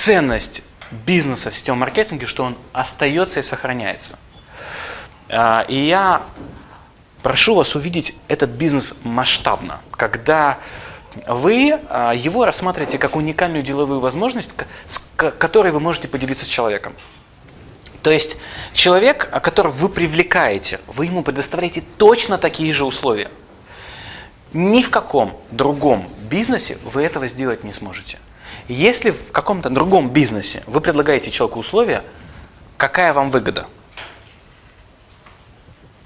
ценность бизнеса в сетевом маркетинге, что он остается и сохраняется. А, и я прошу вас увидеть этот бизнес масштабно, когда вы а, его рассматриваете как уникальную деловую возможность, с которой вы можете поделиться с человеком. То есть человек, которого вы привлекаете, вы ему предоставляете точно такие же условия. Ни в каком другом бизнесе вы этого сделать не сможете. Если в каком-то другом бизнесе вы предлагаете человеку условия, какая вам выгода?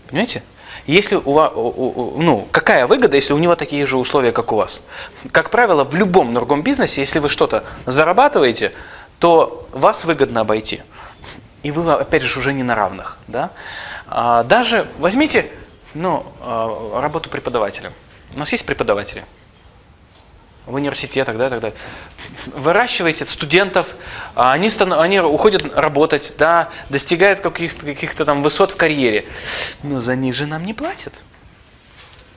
Понимаете? Если у вас, ну, какая выгода, если у него такие же условия, как у вас? Как правило, в любом другом бизнесе, если вы что-то зарабатываете, то вас выгодно обойти. И вы, опять же, уже не на равных. Да? А, даже возьмите ну, а, работу преподавателя. У нас есть преподаватели в университетах, да, и так далее. Выращиваете студентов, а они, они уходят работать, да, достигают каких-то каких там высот в карьере, но за них же нам не платят.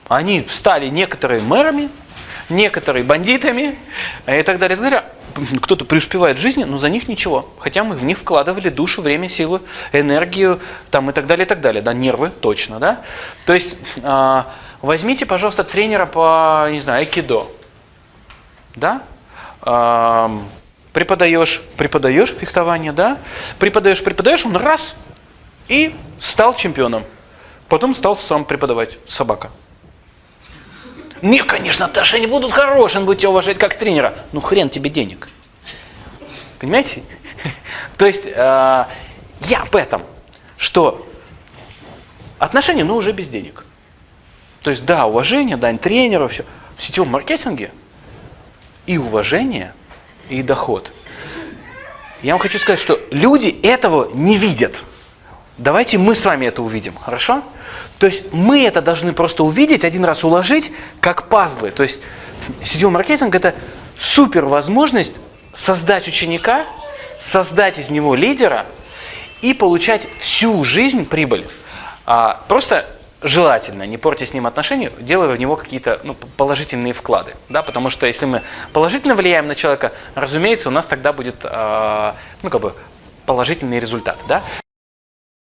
Они стали некоторые мэрами, некоторые бандитами и так далее, так далее. Кто-то преуспевает в жизни, но за них ничего. Хотя мы в них вкладывали душу, время, силу, энергию там, и так далее, и так далее. Да, нервы точно. Да? То есть а, возьмите, пожалуйста, тренера по, не знаю, айкидо да, преподаешь, преподаешь фехтование, да, преподаешь, преподаешь, он раз и стал чемпионом. Потом стал сам преподавать, собака. Не, конечно, отношения будут хорошие, он будет тебя уважать как тренера. Ну хрен тебе денег. Понимаете? То есть э, я об этом, что отношения, но уже без денег. То есть да, уважение, дань тренеру, все. В сетевом маркетинге и уважение, и доход. Я вам хочу сказать, что люди этого не видят. Давайте мы с вами это увидим, хорошо? То есть мы это должны просто увидеть, один раз уложить, как пазлы. То есть сетевой маркетинг – это супер возможность создать ученика, создать из него лидера и получать всю жизнь прибыль. А, просто желательно, не портя с ним отношения, делая в него какие-то ну, положительные вклады. Да? Потому что если мы положительно влияем на человека, разумеется, у нас тогда будет э, ну, как бы положительный результат. Да?